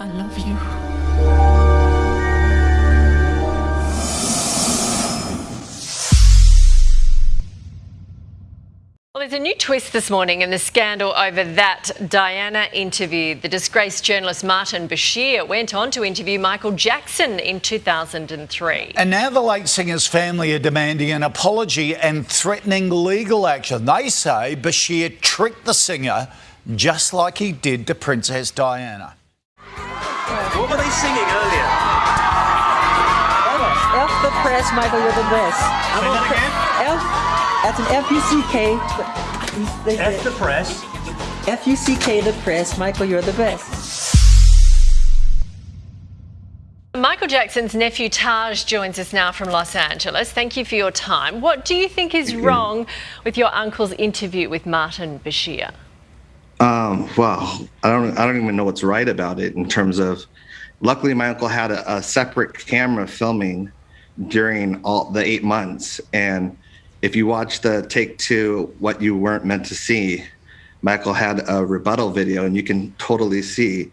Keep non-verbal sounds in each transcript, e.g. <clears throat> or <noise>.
I love you. Well, there's a new twist this morning in the scandal over that Diana interview. The disgraced journalist Martin Bashir went on to interview Michael Jackson in 2003. And now the late singer's family are demanding an apology and threatening legal action. They say Bashir tricked the singer just like he did to Princess Diana. What were they singing earlier? F the press, Michael, you're the best. Say that again. F, that's an F U C K. They F said, the press. F U C K the press, Michael, you're the best. Michael Jackson's nephew Taj joins us now from Los Angeles. Thank you for your time. What do you think is <clears throat> wrong with your uncle's interview with Martin Bashir? Um, well, I don't, I don't even know what's right about it in terms of. Luckily, my uncle had a, a separate camera filming during all the eight months, and if you watch the take two, what you weren't meant to see, Michael had a rebuttal video, and you can totally see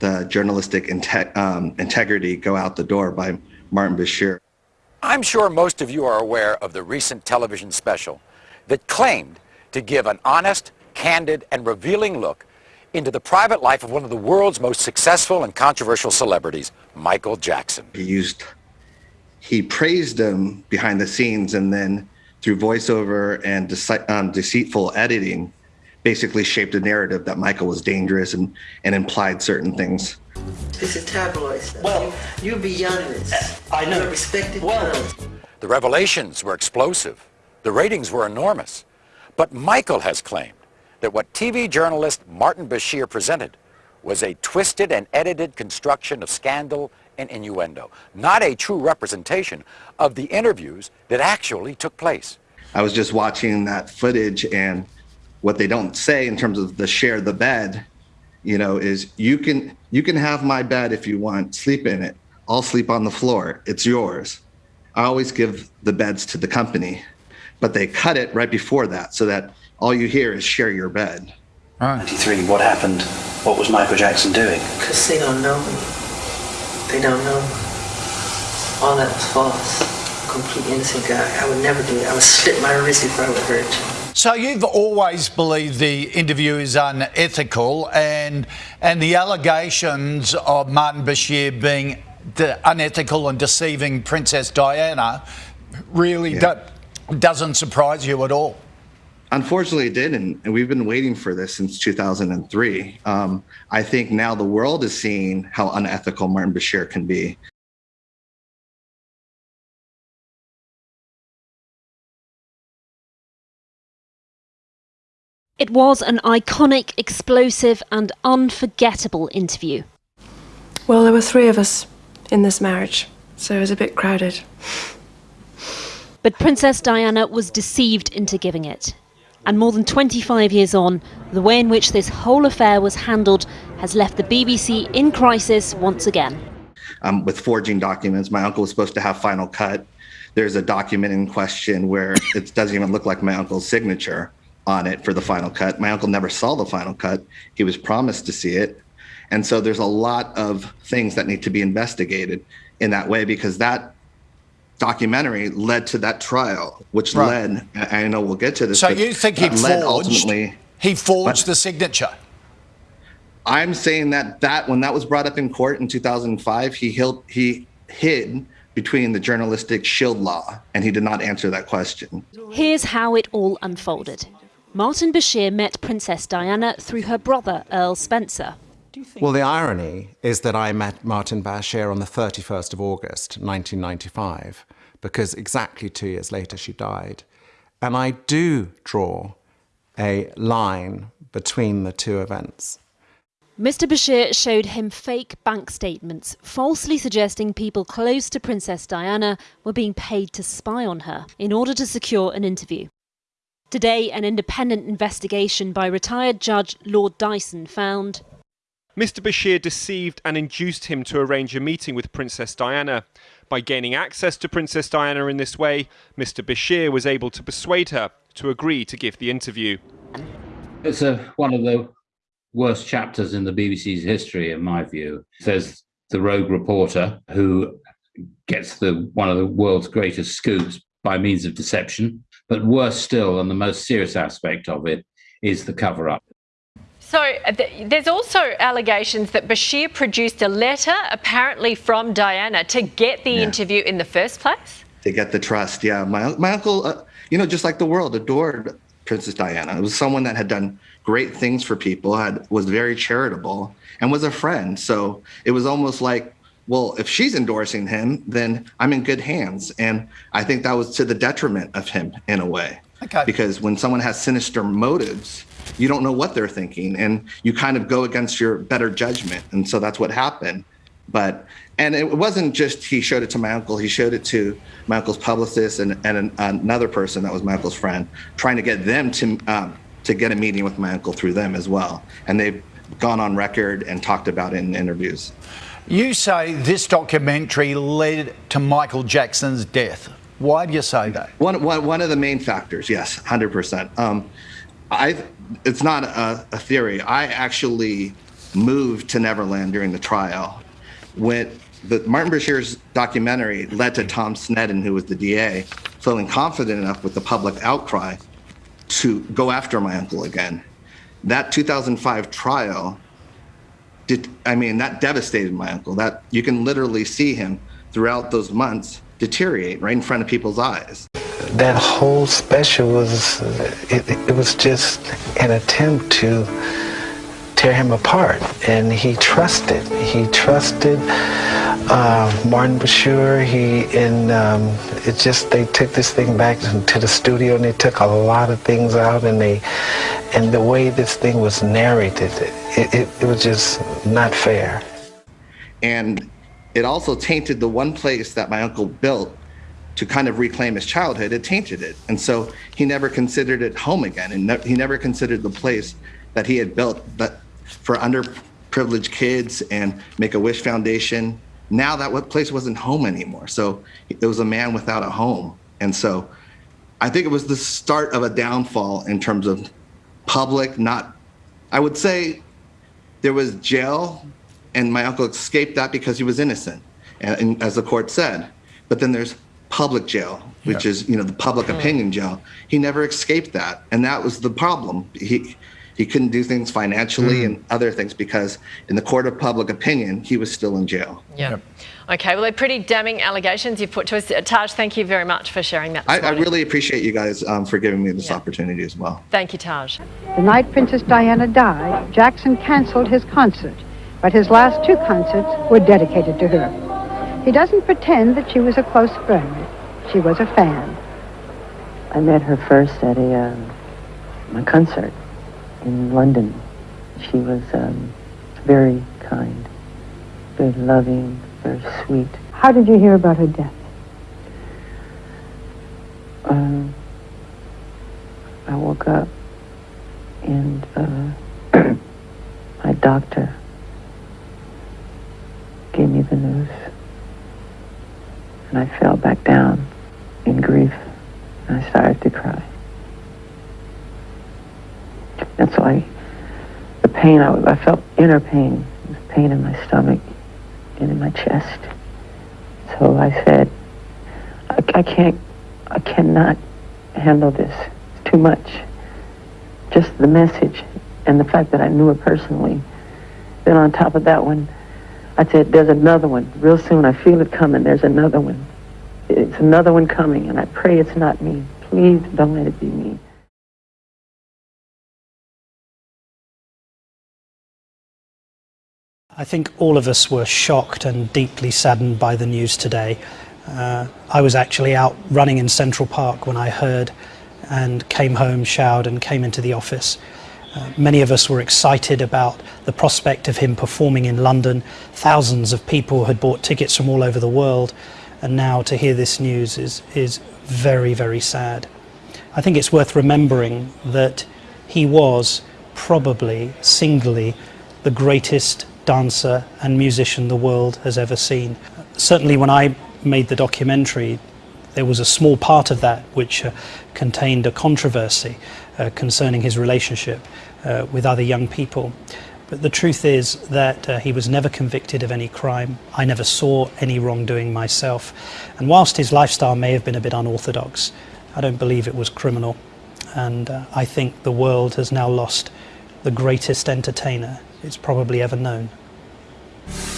the journalistic inte- um, integrity go out the door by Martin Bashir. I'm sure most of you are aware of the recent television special that claimed to give an honest, candid, and revealing look into the private life of one of the world's most successful and controversial celebrities, Michael Jackson. He used, he praised him behind the scenes, and then through voiceover and dece- um, deceitful editing, basically shaped a narrative that Michael was dangerous and, and implied certain things. This is tabloid stuff. Well- you, you're beyond this. I know. You're respected Well- journalist. The revelations were explosive. The ratings were enormous. But Michael has claimed that what TV journalist Martin Bashir presented was a twisted and edited construction of scandal and innuendo, not a true representation of the interviews that actually took place. I was just watching that footage, and what they don't say in terms of the share the bed, you know, is you can you can have my bed if you want, sleep in it. I'll sleep on the floor. It's yours. I always give the beds to the company, but they cut it right before that so that all you hear is share your bed. 93, what happened? What was Michael Jackson doing? Because they don't know me. They don't know me. All that was false. Complete innocent guy. I would never do it. I would slit my wrist if I would hurt. So you've always believed the interview is unethical, and and the allegations of Martin Bashir being de- unethical and deceiving Princess Diana really Yeah. do- doesn't surprise you at all. Unfortunately, it didn't, and we've been waiting for this since 2003. Um, I think now the world is seeing how unethical Martin Bashir can be. It was an iconic, explosive, and unforgettable interview. Well, there were three of us in this marriage, so it was a bit crowded. But Princess Diana was deceived into giving it. And more than 25 years on, the way in which this whole affair was handled has left the BBC in crisis once again. um, with forging documents. My uncle was supposed to have final cut. There's a document in question where <laughs> it doesn't even look like my uncle's signature on it for the final cut. My uncle never saw the final cut. He was promised to see it. And so there's a lot of things that need to be investigated in that way because that documentary led to that trial, which Right. led, I I know we'll get to this. So but you think he forged? ultimately He forged But- the signature. I'm saying that that when that was brought up in court in 2005, he hid, he hid between the journalistic shield law, and he did not answer that question. Here's how it all unfolded. Martin Bashir met Princess Diana through her brother, Earl Spencer. Well, the irony is that I met Martin Bashir on the 31st of August, 1995, because exactly two years later she died. And I do draw a line between the two events. Mr. Bashir showed him fake bank statements, falsely suggesting people close to Princess Diana were being paid to spy on her in order to secure an interview. Today, an independent investigation by retired Judge Lord Dyson found Mr. Bashir deceived and induced him to arrange a meeting with Princess Diana. By gaining access to Princess Diana in this way, Mr. Bashir was able to persuade her to agree to give the interview. It's a, one of the worst chapters in the BBC's history, in my view. There's the rogue reporter who gets the one of the world's greatest scoops by means of deception. But worse still, and the most serious aspect of it, is the cover up. So uh, th there's also allegations that Bashir produced a letter, apparently from Diana, to get the yeah. interview in the first place. To get the trust, yeah. My my uncle, uh, you know, just like the world, adored Princess Diana. It was someone that had done great things for people, had was very charitable, and was a friend. So it was almost like well, if she's endorsing him, then I'm in good hands. And I think that was to the detriment of him in a way. Okay. Because when someone has sinister motives, you don't know what they're thinking and you kind of go against your better judgment. And so that's what happened. But, and it wasn't just he showed it to my uncle, he showed it to my uncle's publicist and, and an, another person that was my uncle's friend, trying to get them to, um, to get a meeting with my uncle through them as well. And they've gone on record and talked about it in interviews. You say this documentary led to Michael Jackson's death. Why do you say that? One, one, one of the main factors, yes, 100%. Um, I, it's not a, a, theory. I actually moved to Neverland during the trial. When the Martin Bashir's documentary led to Tom Sneddon, who was the DA, feeling confident enough with the public outcry to go after my uncle again. That 2005 trial did, I mean, that devastated my uncle. That you can literally see him throughout those months deteriorate right in front of people's eyes. That whole special was, it, it was just an attempt to tear him apart. And he trusted, he trusted uh, Martin Bashir. He, and um, it just, they took this thing back to the studio and they took a lot of things out and they, and the way this thing was narrated, it, it, it was just not fair. And it also tainted the one place that my uncle built to kind of reclaim his childhood. It tainted it. And so he never considered it home again. And ne he never considered the place that he had built that for underprivileged kids and Make-A-Wish Foundation. Now that place wasn't home anymore. So it was a man without a home. And so I think it was the start of a downfall in terms of public, not, I would say there was jail, and my uncle escaped that because he was innocent, and, and as the court said. But then there's public jail, which yeah. is you know the public opinion jail. He never escaped that, and that was the problem. He he couldn't do things financially mm. and other things because in the court of public opinion, he was still in jail. Yeah. Yep. Okay, well, they're pretty damning allegations you've put to us. Taj, thank you very much for sharing that. I, I, really appreciate you guys um, for giving me this yeah. opportunity as well. Thank you, Taj. The night Princess Diana died, Jackson canceled his concert, but his last two concerts were dedicated to her. He doesn't pretend that she was a close friend. She was a fan. I met her first at a, um, a concert in London. She was um, very kind, very loving, very sweet. How did you hear about her death? Um, I woke up and uh, <clears throat> my doctor gave me the news. And I fell back down in grief and I started to cry. And so I, the pain, I, I felt inner pain, pain in my stomach and in my chest. So I said, I, I can't, I cannot handle this. It's too much. Just the message and the fact that I knew her personally. Then on top of that one, I said, there's another one. Real soon, I feel it coming. There's another one. It's another one coming, and I pray it's not me. Please don't let it be me. I think all of us were shocked and deeply saddened by the news today. Uh, I was actually out running in Central Park when I heard and came home, showered and came into the office. Uh, many of us were excited about the prospect of him performing in London. Thousands of people had bought tickets from all over the world and now to hear this news is, is very, very sad. I think it's worth remembering that he was probably singly the greatest dancer and musician the world has ever seen. Certainly when I made the documentary, there was a small part of that which uh, contained a controversy uh, concerning his relationship uh, with other young people. But the truth is that uh, he was never convicted of any crime. I never saw any wrongdoing myself. And whilst his lifestyle may have been a bit unorthodox, I don't believe it was criminal. And uh, I think the world has now lost the greatest entertainer it's probably ever known.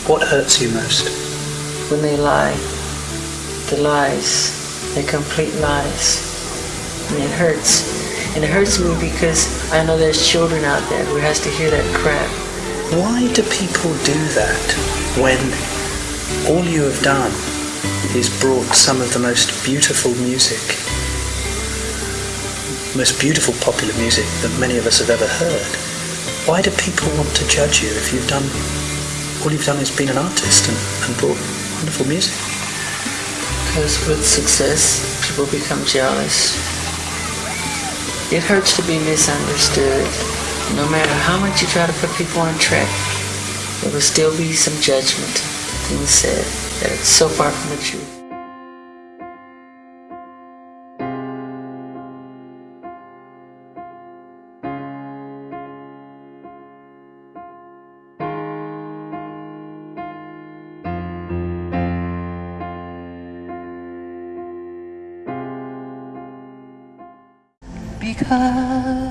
What hurts you most? When they lie. The lies. They're complete lies. And it hurts. And it hurts me because I know there's children out there who has to hear that crap. Why do people do that when all you have done is brought some of the most beautiful music, most beautiful popular music that many of us have ever heard? Why do people want to judge you if you've done all you've done is been an artist and, and brought wonderful music? Because with success, people become jealous. It hurts to be misunderstood. No matter how much you try to put people on track, there will still be some judgment, things said that it's so far from the truth. Because I